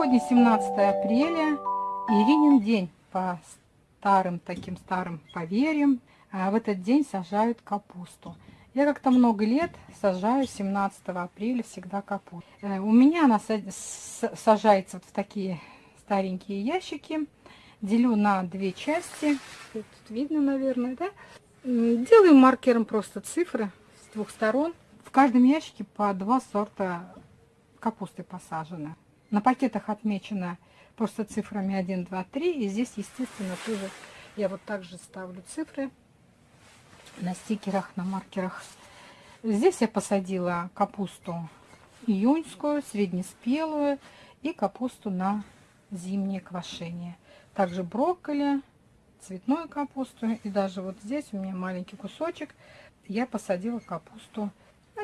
Сегодня 17 апреля, Иринин день по старым таким старым поверьям. А в этот день сажают капусту. Я как-то много лет сажаю 17 апреля всегда капусту. Э, у меня она сажается вот в такие старенькие ящики. Делю на две части. Тут видно, наверное, да? Делаю маркером просто цифры с двух сторон. В каждом ящике по два сорта капусты посажены. На пакетах отмечено просто цифрами 1, 2, 3. И здесь, естественно, тоже я вот также ставлю цифры на стикерах, на маркерах. Здесь я посадила капусту июньскую, среднеспелую и капусту на зимнее квашение. Также брокколи, цветную капусту и даже вот здесь у меня маленький кусочек я посадила капусту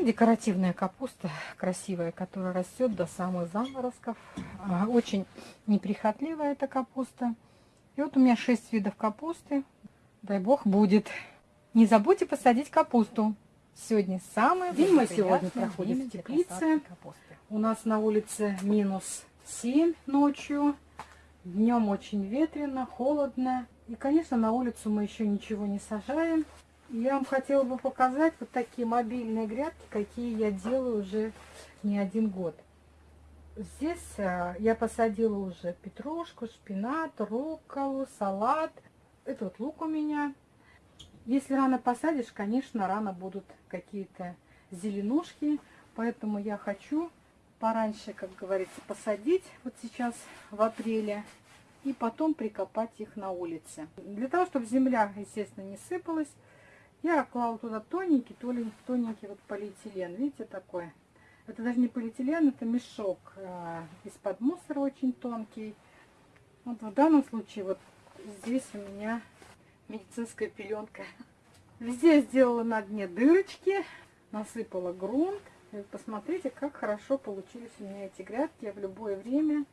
декоративная капуста красивая, которая растет до самых заморозков. А, очень неприхотливая эта капуста. И вот у меня 6 видов капусты. Дай бог будет. Не забудьте посадить капусту. Сегодня самый день мы сегодня проходим в теплице. У нас на улице минус 7 ночью. Днем очень ветрено, холодно. И, конечно, на улицу мы еще ничего не сажаем. Я вам хотела бы показать вот такие мобильные грядки, какие я делаю уже не один год. Здесь а, я посадила уже петрушку, шпинат, рукколу, салат. Это вот лук у меня. Если рано посадишь, конечно, рано будут какие-то зеленушки. Поэтому я хочу пораньше, как говорится, посадить вот сейчас в апреле. И потом прикопать их на улице. Для того, чтобы земля, естественно, не сыпалась, я клала туда тоненький, тоненький вот полиэтилен. Видите, такой. Это даже не полиэтилен, это мешок э, из-под мусора очень тонкий. Вот в данном случае вот здесь у меня медицинская пеленка. Везде я сделала на дне дырочки, насыпала грунт. И посмотрите, как хорошо получились у меня эти грядки. В любое время,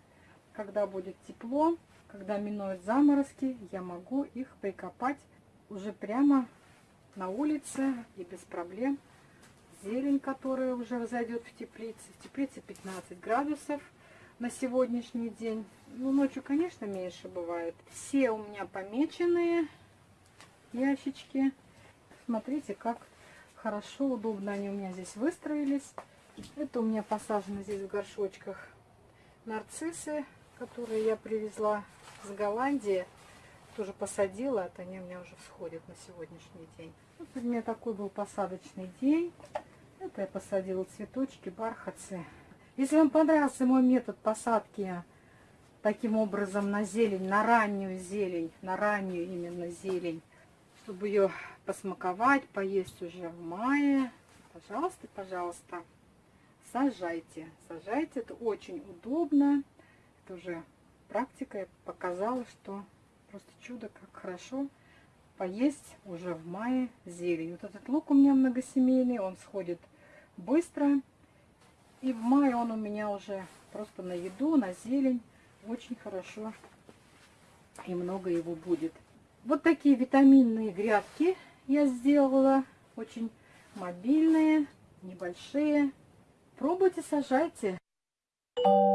когда будет тепло, когда минуют заморозки, я могу их прикопать уже прямо на улице и без проблем. Зелень, которая уже разойдет в теплице. В теплице 15 градусов на сегодняшний день. Ну, ночью, конечно, меньше бывает. Все у меня помеченные ящички. Смотрите, как хорошо, удобно они у меня здесь выстроились. Это у меня посажено здесь в горшочках нарциссы, которые я привезла с Голландии тоже посадила, это они у меня уже всходят на сегодняшний день. Вот у меня такой был посадочный день. Это я посадила цветочки, бархатцы. Если вам понравился мой метод посадки таким образом на зелень, на раннюю зелень, на раннюю именно зелень, чтобы ее посмаковать, поесть уже в мае, пожалуйста, пожалуйста, сажайте. Сажайте, это очень удобно. Это уже практика показала, что Просто чудо, как хорошо поесть уже в мае зелень. Вот этот лук у меня многосемейный, он сходит быстро. И в мае он у меня уже просто на еду, на зелень. Очень хорошо и много его будет. Вот такие витаминные грядки я сделала. Очень мобильные, небольшие. Пробуйте, сажайте. Thank you.